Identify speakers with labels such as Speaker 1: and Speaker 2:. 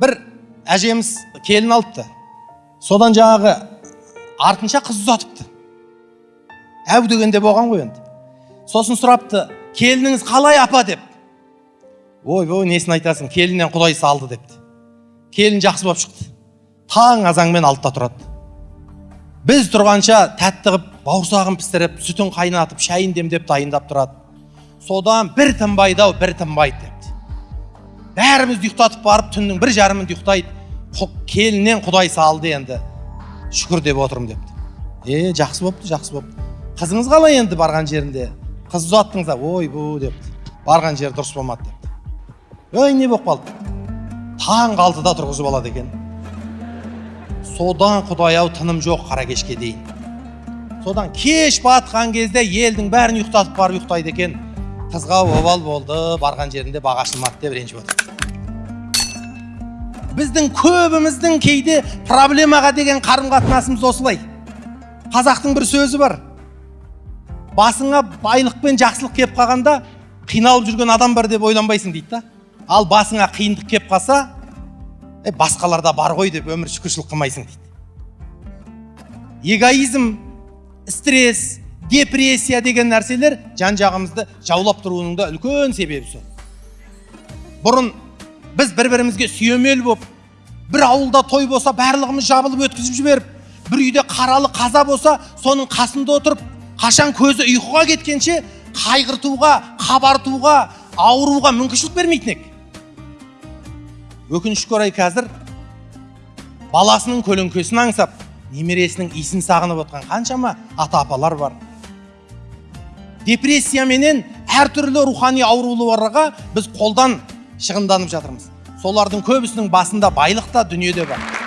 Speaker 1: бір әжеміз келін алыпты. Содан жаңағы артынша қыз ұзатыпты. Әу дегенде болған ғой енді. Сосын сұрапты келініңіз қалай апа? деп. Ойбой несін айтасың келіннен құдай салды депті. Келін жақсы болып шықты. Таң азанмен алтыда тұрады. Біз тұрғанша тәтті қылып бауырсағын пісіріп сүтін қайнатып шайын демдеп дайындап тұрады. Содан бір тынбайды ау бір тынбайды депті. Бәрімізді ұйықтатып барып түннің бір жарымында ұйықтайды. Келіннен құдай салды енді. Шүкір деп отырмын депті. Е жақсы болыпты жақсы болыпты қызыңыз қалай енді барған жерінде? Қыз ұзаттыңыз ойбу депті. Барған жері дұрыс болмады депті. Ой не болып қалды? Таңғы алтыда тұрғызып алады екен. Содан құдай ау тыным жоқ қара кешке дейін. Содан кеш батқан кезде елдің бәрін ұйықтатып барып ұйықтайды екен. Қызға обал болды барған жерінде баға ашылмады деп ренжіп отыр. Біздің көбіміздің кейде проблемаға деген қарым қатынасымыз осылай. Қазақтың бір сөзі бар. Басыңа байлық пен жақсылық келіп қалғанда қиналып жүрген адам бар деп ойланбайсың дейді да. Ал басыңа қиындық келіп қалса е басқаларда бар ғой деп өмір шүкіршілік қылмайсың дейді. Эгоизм стресс депрессия деген нәрселер жан жағымызды жаулап тұруының да үлкен себебі сол. Бұрын біз бір бірімізге сүйемел болып бір ауылда той болса барлығымыз жабылып өткізіп жіберіп бір үйде қаралы қаза болса соның қасында отырып қашан көзі ұйқыға кеткенше қайғыртуға қабартуға ауыруға мүмкіншілік бермейтін ек өкінішке орай қазір баласының көлеңкесін аңсап немересінің иісін сағынып отқан қаншама ата апалар бар депрессияменен әртүрлі рухани ауруларға біз қолдан шығынданып жатырмыз. Солардың көбісінің басында байлық та дүниеде бар.